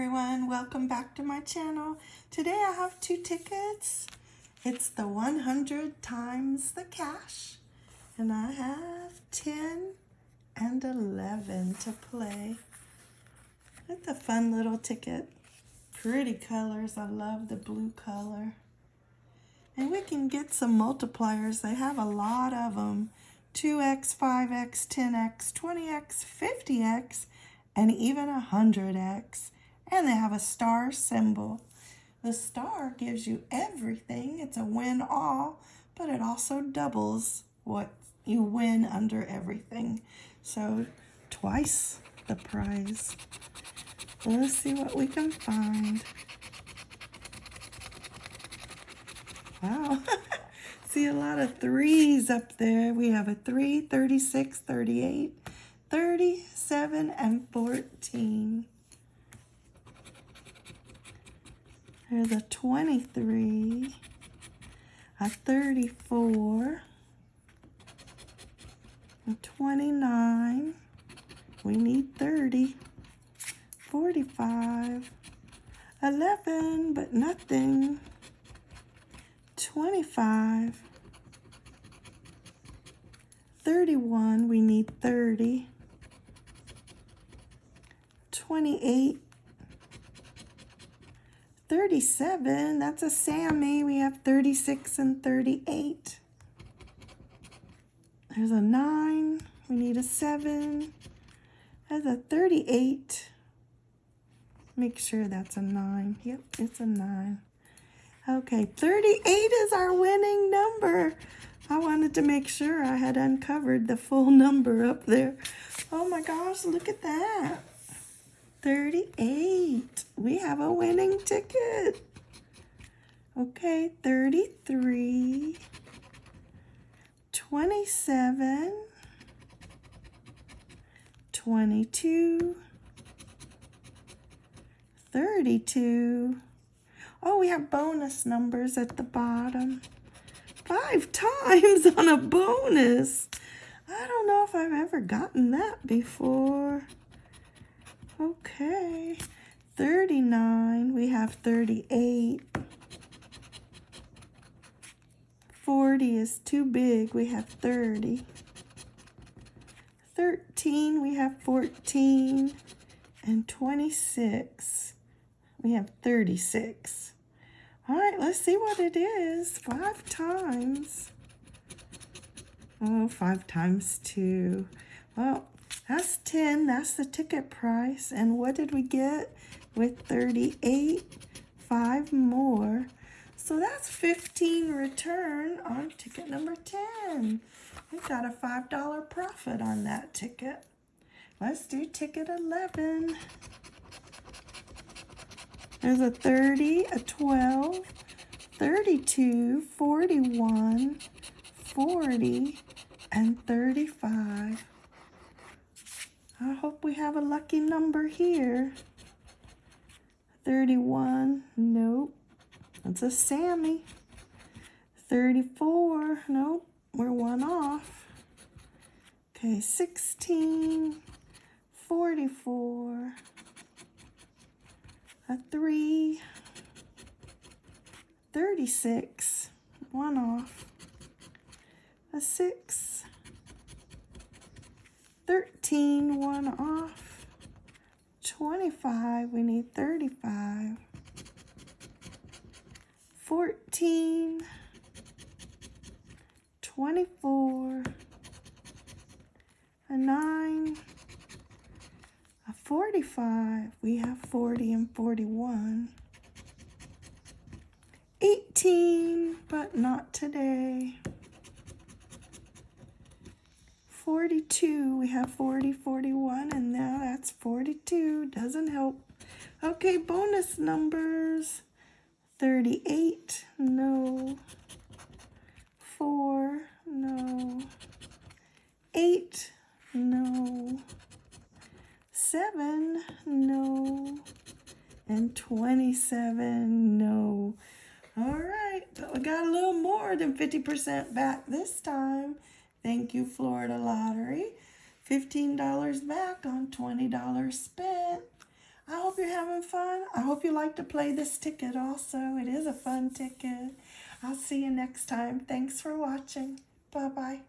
everyone, welcome back to my channel. Today I have two tickets. It's the 100 times the cash and I have 10 and 11 to play. It's a fun little ticket. Pretty colors, I love the blue color. And we can get some multipliers, they have a lot of them. 2x, 5x, 10x, 20x, 50x, and even 100x. And they have a star symbol. The star gives you everything. It's a win all, but it also doubles what you win under everything. So twice the prize. Let's see what we can find. Wow. see a lot of threes up there. We have a 3, 36, 38, 37, and 14. There's a 23, a 34, a 29, we need 30, 45, 11, but nothing, 25, 31, we need 30, 28, 37, that's a Sammy. We have 36 and 38. There's a 9. We need a 7. There's a 38. Make sure that's a 9. Yep, it's a 9. Okay, 38 is our winning number. I wanted to make sure I had uncovered the full number up there. Oh my gosh, look at that. 38. We have a winning ticket. Okay, 33, 27, 22, 32. Oh, we have bonus numbers at the bottom. Five times on a bonus. I don't know if I've ever gotten that before. Okay. 39. We have 38. 40 is too big. We have 30. 13. We have 14. And 26. We have 36. All right, let's see what it is. Five times. Oh, five times two. Well, that's 10. That's the ticket price. And what did we get with 38? Five more. So that's 15 return on ticket number 10. We got a $5 profit on that ticket. Let's do ticket 11. There's a 30, a 12, 32, 41, 40, and 35. I hope we have a lucky number here. 31, nope. That's a Sammy. 34, nope, we're one off. Okay, 16, 44, a 3, 36, one off, a 6, 13, one off. 25, we need 35. 14, 24, a 9, a 45, we have 40 and 41. 18, but not today. 42. We have 40, 41, and now that's 42. Doesn't help. Okay, bonus numbers. 38, no. 4, no. 8, no. 7, no. And 27, no. All right, but we got a little more than 50% back this time. Thank you, Florida Lottery. $15 back on $20 spent. I hope you're having fun. I hope you like to play this ticket also. It is a fun ticket. I'll see you next time. Thanks for watching. Bye-bye.